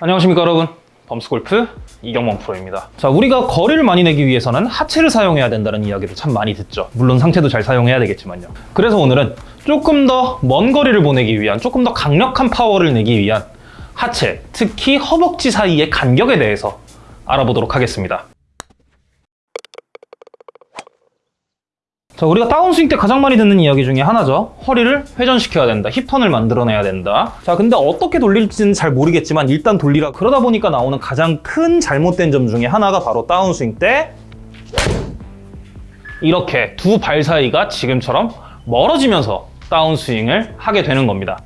안녕하십니까 여러분. 범스골프 이경범 프로입니다. 자 우리가 거리를 많이 내기 위해서는 하체를 사용해야 된다는 이야기를 참 많이 듣죠. 물론 상체도 잘 사용해야 되겠지만요. 그래서 오늘은 조금 더 먼 거리를 보내기 위한 조금 더 강력한 파워를 내기 위한 하체 특히 허벅지 사이의 간격에 대해서 알아보도록 하겠습니다 자, 우리가 다운스윙 때 가장 많이 듣는 이야기 중에 하나죠. 허리를 회전시켜야 된다. 힙턴을 만들어내야 된다. 자, 근데 어떻게 돌릴지는 잘 모르겠지만 일단 돌리라. 그러다 보니까 나오는 가장 큰 잘못된 점 중에 하나가 바로 다운스윙 때 이렇게 두 발 사이가 지금처럼 멀어지면서 다운스윙을 하게 되는 겁니다.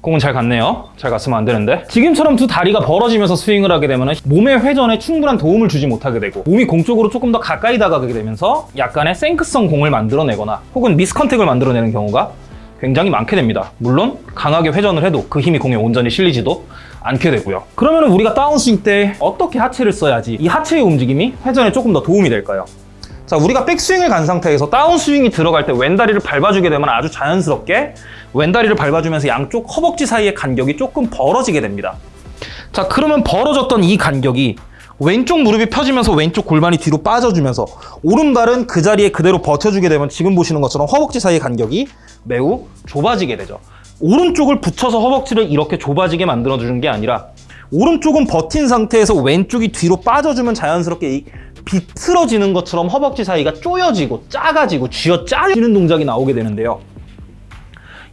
공은 잘 갔네요. 잘 갔으면 안 되는데. 지금처럼 두 다리가 벌어지면서 스윙을 하게 되면 몸의 회전에 충분한 도움을 주지 못하게 되고 몸이 공 쪽으로 조금 더 가까이 다가가게 되면서 약간의 생크성 공을 만들어내거나 혹은 미스컨택을 만들어내는 경우가 굉장히 많게 됩니다. 물론 강하게 회전을 해도 그 힘이 공에 온전히 실리지도 않게 되고요. 그러면 우리가 다운스윙 때 어떻게 하체를 써야지 이 하체의 움직임이 회전에 조금 더 도움이 될까요? 자, 우리가 백스윙을 간 상태에서 다운스윙이 들어갈 때 왼다리를 밟아주게 되면 아주 자연스럽게 왼다리를 밟아주면서 양쪽 허벅지 사이의 간격이 조금 벌어지게 됩니다. 자, 그러면 벌어졌던 이 간격이 왼쪽 무릎이 펴지면서 왼쪽 골반이 뒤로 빠져주면서 오른발은 그 자리에 그대로 버텨주게 되면 지금 보시는 것처럼 허벅지 사이의 간격이 매우 좁아지게 되죠. 오른쪽을 붙여서 허벅지를 이렇게 좁아지게 만들어주는 게 아니라 오른쪽은 버틴 상태에서 왼쪽이 뒤로 빠져주면 자연스럽게 이 비틀어지는 것처럼 허벅지 사이가 쪼여지고 작아지고 쥐어 짜지는 동작이 나오게 되는데요.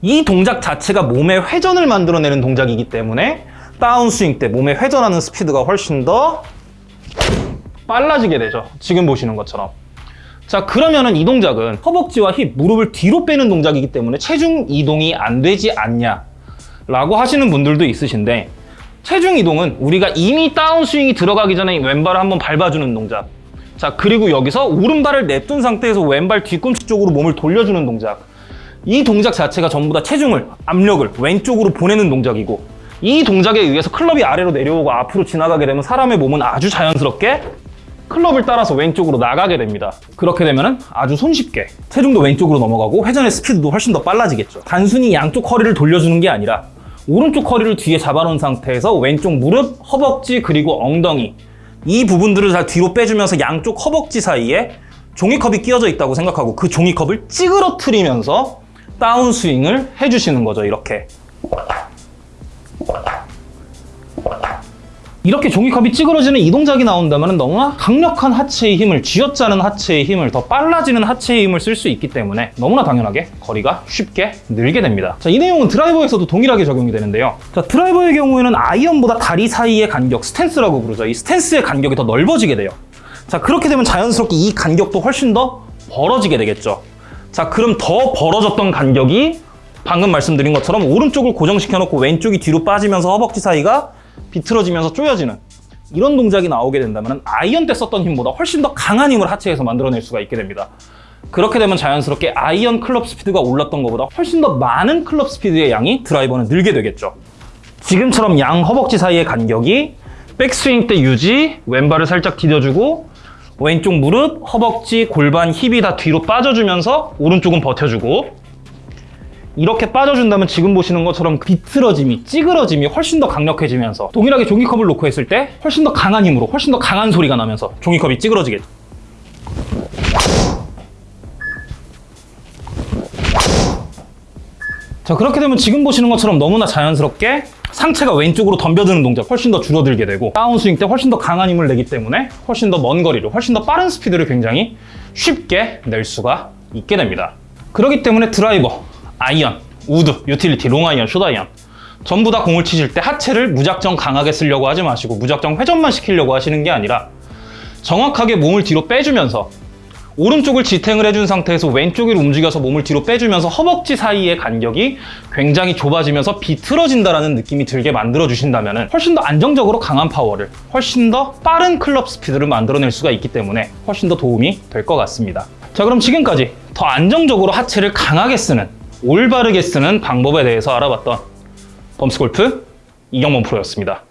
이 동작 자체가 몸의 회전을 만들어내는 동작이기 때문에 다운스윙 때 몸의 회전하는 스피드가 훨씬 더 빨라지게 되죠. 지금 보시는 것처럼. 자 그러면은 이 동작은 허벅지와 힙, 무릎을 뒤로 빼는 동작이기 때문에 체중 이동이 안 되지 않냐 라고 하시는 분들도 있으신데 체중 이동은 우리가 이미 다운스윙이 들어가기 전에 왼발을 한번 밟아주는 동작 자 그리고 여기서 오른발을 냅둔 상태에서 왼발 뒤꿈치 쪽으로 몸을 돌려주는 동작. 이 동작 자체가 전부 다 체중을 압력을 왼쪽으로 보내는 동작이고 이 동작에 의해서 클럽이 아래로 내려오고 앞으로 지나가게 되면 사람의 몸은 아주 자연스럽게 클럽을 따라서 왼쪽으로 나가게 됩니다. 그렇게 되면 아주 손쉽게 체중도 왼쪽으로 넘어가고 회전의 스피드도 훨씬 더 빨라지겠죠. 단순히 양쪽 허리를 돌려주는 게 아니라 오른쪽 허리를 뒤에 잡아놓은 상태에서 왼쪽 무릎, 허벅지 그리고 엉덩이 이 부분들을 잘 뒤로 빼주면서 양쪽 허벅지 사이에 종이컵이 끼어져 있다고 생각하고 그 종이컵을 찌그러뜨리면서 다운스윙을 해주시는 거죠 이렇게 이렇게 종이컵이 찌그러지는 이 동작이 나온다면 너무나 강력한 하체의 힘을 쥐어짜는 하체의 힘을 더 빨라지는 하체의 힘을 쓸 수 있기 때문에 너무나 당연하게 거리가 쉽게 늘게 됩니다. 자, 이 내용은 드라이버에서도 동일하게 적용이 되는데요. 자, 드라이버의 경우에는 아이언보다 다리 사이의 간격 스탠스라고 부르죠. 이 스탠스의 간격이 더 넓어지게 돼요. 자 그렇게 되면 자연스럽게 이 간격도 훨씬 더 벌어지게 되겠죠. 자 그럼 더 벌어졌던 간격이 방금 말씀드린 것처럼 오른쪽을 고정시켜 놓고 왼쪽이 뒤로 빠지면서 허벅지 사이가 비틀어지면서 쪼여지는 이런 동작이 나오게 된다면 아이언 때 썼던 힘보다 훨씬 더 강한 힘을 하체에서 만들어낼 수가 있게 됩니다. 그렇게 되면 자연스럽게 아이언 클럽 스피드가 올랐던 것보다 훨씬 더 많은 클럽 스피드의 양이 드라이버는 늘게 되겠죠. 지금처럼 양 허벅지 사이의 간격이 백스윙 때 유지, 왼발을 살짝 디뎌주고 왼쪽 무릎, 허벅지, 골반, 힙이 다 뒤로 빠져주면서 오른쪽은 버텨주고 이렇게 빠져준다면 지금 보시는 것처럼 비틀어짐이 찌그러짐이 훨씬 더 강력해지면서 동일하게 종이컵을 놓고 했을 때 훨씬 더 강한 힘으로 훨씬 더 강한 소리가 나면서 종이컵이 찌그러지겠죠 자 그렇게 되면 지금 보시는 것처럼 너무나 자연스럽게 상체가 왼쪽으로 덤벼드는 동작 훨씬 더 줄어들게 되고 다운스윙 때 훨씬 더 강한 힘을 내기 때문에 훨씬 더 먼 거리를 훨씬 더 빠른 스피드를 굉장히 쉽게 낼 수가 있게 됩니다. 그렇기 때문에 드라이버 아이언, 우드, 유틸리티, 롱아이언, 숏아이언. 전부 다 공을 치실 때 하체를 무작정 강하게 쓰려고 하지 마시고 무작정 회전만 시키려고 하시는 게 아니라 정확하게 몸을 뒤로 빼주면서 오른쪽을 지탱을 해준 상태에서 왼쪽으로 움직여서 몸을 뒤로 빼주면서 허벅지 사이의 간격이 굉장히 좁아지면서 비틀어진다는 느낌이 들게 만들어주신다면 훨씬 더 안정적으로 강한 파워를 훨씬 더 빠른 클럽 스피드를 만들어낼 수가 있기 때문에 훨씬 더 도움이 될 것 같습니다. 자 그럼 지금까지 더 안정적으로 하체를 강하게 쓰는 올바르게 쓰는 방법에 대해서 알아봤던 범스골프 이경범 프로였습니다.